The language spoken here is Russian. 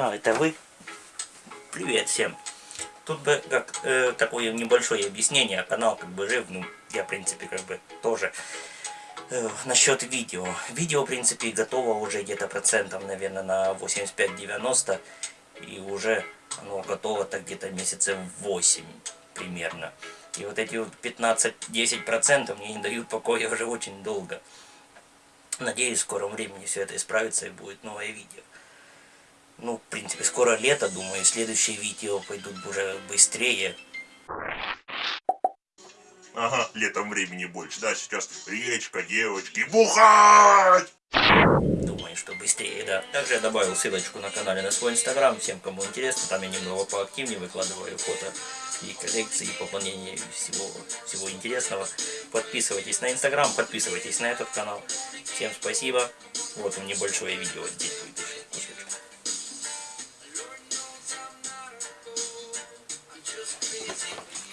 А, это вы? Привет всем. Тут бы как э, такое небольшое объяснение. Канал как бы жив, ну, я, в принципе, как бы тоже. Э, насчет видео. Видео, в принципе, готово уже где-то процентов, наверное, на 85-90. И уже оно готово так где-то месяцев 8 примерно. И вот эти вот 15-10% мне не дают покоя уже очень долго. Надеюсь, в скором времени все это исправится и будет новое видео. Ну, в принципе, скоро лето, думаю, следующие видео пойдут уже быстрее. Ага, летом времени больше, да, сейчас речка, девочки, бухать! Думаю, что быстрее, да. Также я добавил ссылочку на канале на свой инстаграм, всем, кому интересно, там я немного поактивнее выкладываю фото и коллекции, и пополнение всего, всего интересного. Подписывайтесь на инстаграм, подписывайтесь на этот канал. Всем спасибо. Вот вам небольшое видео здесь будет. Crazy.